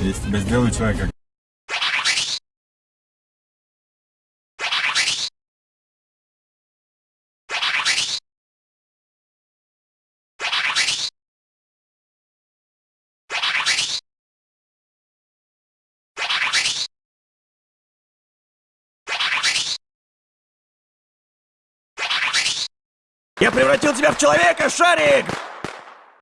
Я из тебя сделаю человека. Я превратил тебя в человека, Шарик!